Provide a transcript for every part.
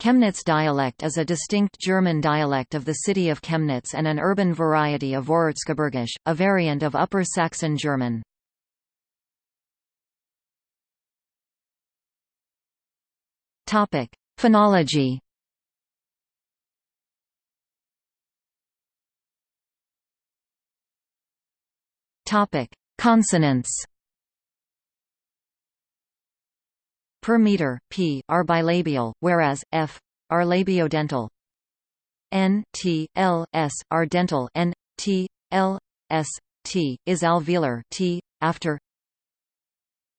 Chemnitz dialect is a distinct German dialect of the city of Chemnitz and an urban variety of Vorerzgebirgisch, a variant of Upper Saxon German. Phonology. Consonants. Per meter, p are bilabial, whereas f are labiodental. N, T, L, S are dental. N, T, L, S, T is alveolar. T after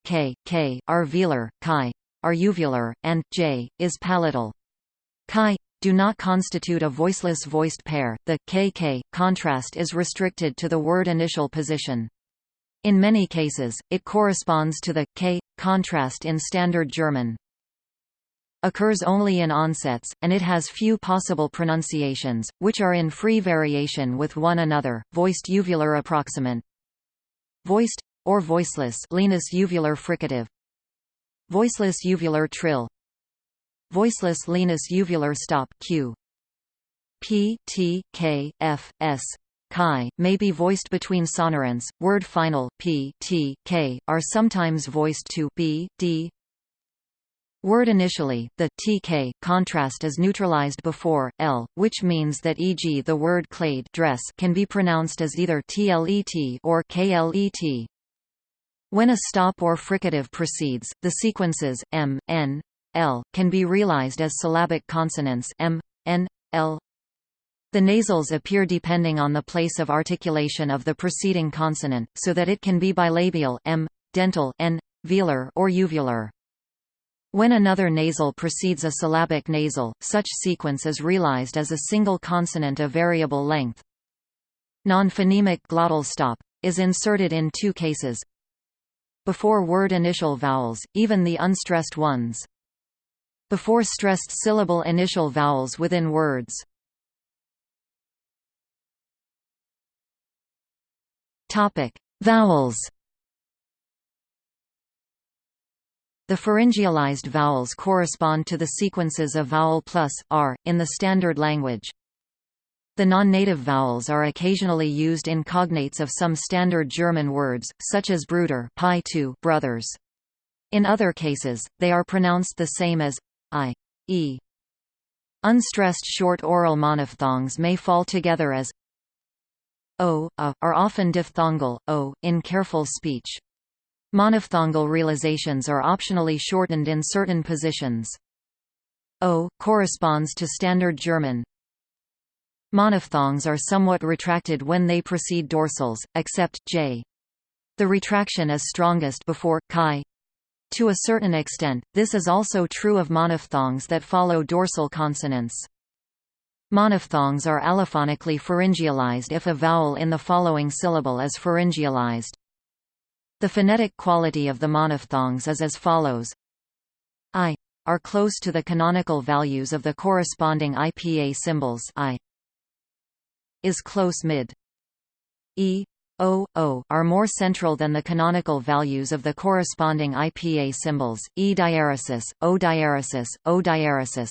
K, K are velar, chi are uvular, and J is palatal. Chi do not constitute a voiceless voiced pair. The KK contrast is restricted to the word initial position. In many cases, it corresponds to the k contrast in Standard German. Occurs only in onsets, and it has few possible pronunciations, which are in free variation with one another. Voiced uvular approximant. Voiced or voiceless lenis uvular fricative. Voiceless uvular trill. Voiceless lenis uvular stop q. P, T, K, F, S, chi, may be voiced between sonorants. Word final p, t, k, are sometimes voiced to b, d. Word initially, the tk contrast is neutralized before l, which means that e.g. the word Kleid dress can be pronounced as either tlet or klet. When a stop or fricative precedes, the sequences m, n, l can be realized as syllabic consonants m, n, l, the nasals appear depending on the place of articulation of the preceding consonant, so that it can be bilabial m, dental n, velar or uvular. When another nasal precedes a syllabic nasal, such sequence is realized as a single consonant of variable length. Non-phonemic glottal stop is inserted in two cases. Before word initial vowels, even the unstressed ones. Before stressed syllable initial vowels within words. Topic: Vowels. The pharyngealized vowels correspond to the sequences of vowel plus r in the standard language. The non-native vowels are occasionally used in cognates of some standard German words, such as Bruder brothers. In other cases, they are pronounced the same as i, e. Unstressed short oral monophthongs may fall together as o, a, are often diphthongal, o, in careful speech. Monophthongal realizations are optionally shortened in certain positions. O corresponds to Standard German. Monophthongs are somewhat retracted when they precede dorsals, except j. The retraction is strongest before chi. To a certain extent, this is also true of monophthongs that follow dorsal consonants. Monophthongs are allophonically pharyngealized if a vowel in the following syllable is pharyngealized. The phonetic quality of the monophthongs is as follows. I are close to the canonical values of the corresponding IPA symbols I is close mid. E, O, O are more central than the canonical values of the corresponding IPA symbols, E diaresis, O diaresis, O diaresis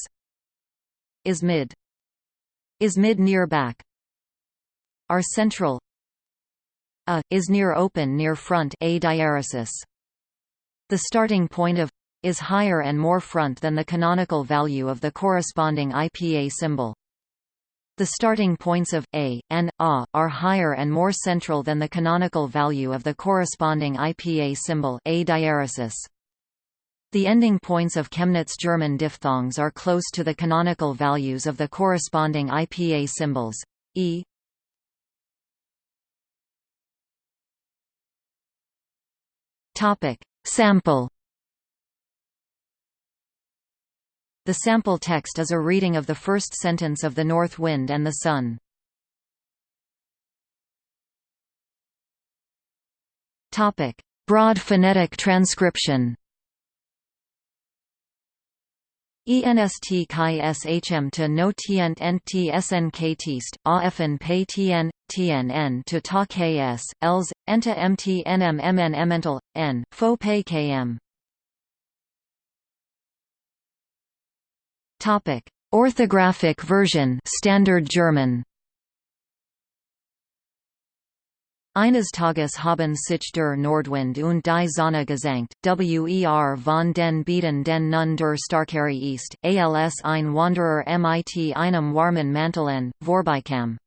is mid is mid near back are central a is near open near front a diaresis the starting point of is higher and more front than the canonical value of the corresponding IPA symbol. The starting points of a and a are higher and more central than the canonical value of the corresponding IPA symbol a diaresis. The ending points of Chemnitz German diphthongs are close to the canonical values of the corresponding IPA symbols. E Topic: Sample The sample text is a reading of the first sentence of The North Wind and the Sun. Topic: Broad phonetic transcription ENST chi SHM to no nt pay TN, TNN to ta KS, ELS, enta MT NM MN N, fo pay KM. Orthographic version Standard German Eines Tages haben sich der Nordwind und die Sonne gesenkt, wer von den Beeten den nun der Starkere ist, als ein Wanderer mit einem warmen Mantel an, vorbeikam.